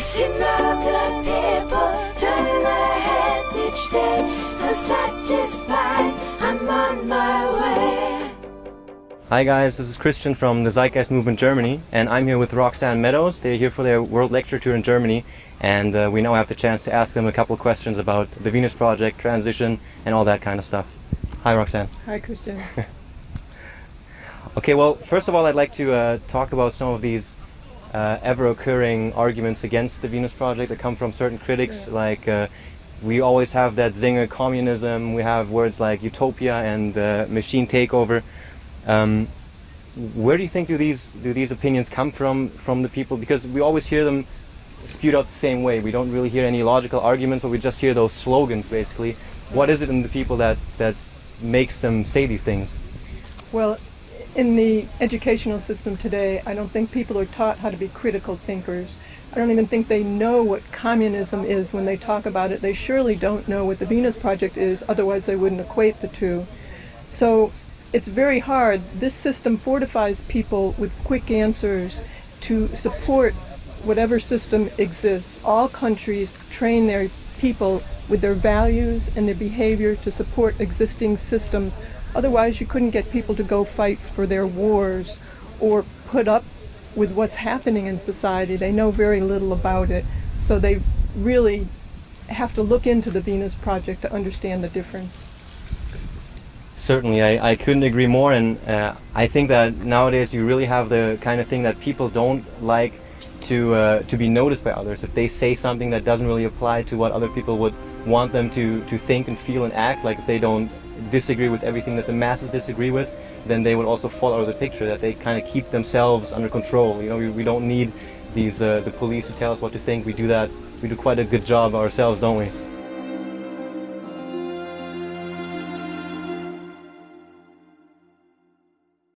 I've seen the good people turn their heads each day, so satisfied I'm on my way. Hi guys, this is Christian from the Zeitgeist Movement Germany and I'm here with Roxanne Meadows. They're here for their World Lecture Tour in Germany and uh, we now have the chance to ask them a couple of questions about the Venus Project, transition and all that kind of stuff. Hi Roxanne. Hi, Christian. Okay, well, first of all, I'd like to uh, talk about some of these uh, ever-occurring arguments against the Venus Project that come from certain critics. Yeah. Like, uh, we always have that zinger communism. We have words like utopia and uh, machine takeover. Um, where do you think do these do these opinions come from from the people? Because we always hear them spewed out the same way. We don't really hear any logical arguments, but we just hear those slogans, basically. What is it in the people that that makes them say these things? Well, in the educational system today, I don't think people are taught how to be critical thinkers. I don't even think they know what communism is when they talk about it. They surely don't know what the Venus Project is, otherwise, they wouldn't equate the two. So it's very hard. This system fortifies people with quick answers to support whatever system exists. All countries train their people with their values and their behavior to support existing systems. Otherwise, you couldn't get people to go fight for their wars or put up with what's happening in society. They know very little about it. So they really have to look into the Venus Project to understand the difference. Certainly, I, I couldn't agree more, and uh, I think that nowadays you really have the kind of thing that people don't like to uh, to be noticed by others. If they say something that doesn't really apply to what other people would want them to to think and feel and act, like if they don't disagree with everything that the masses disagree with, then they would also fall out of the picture. That they kind of keep themselves under control. You know, we, we don't need these uh, the police to tell us what to think. We do that. We do quite a good job ourselves, don't we?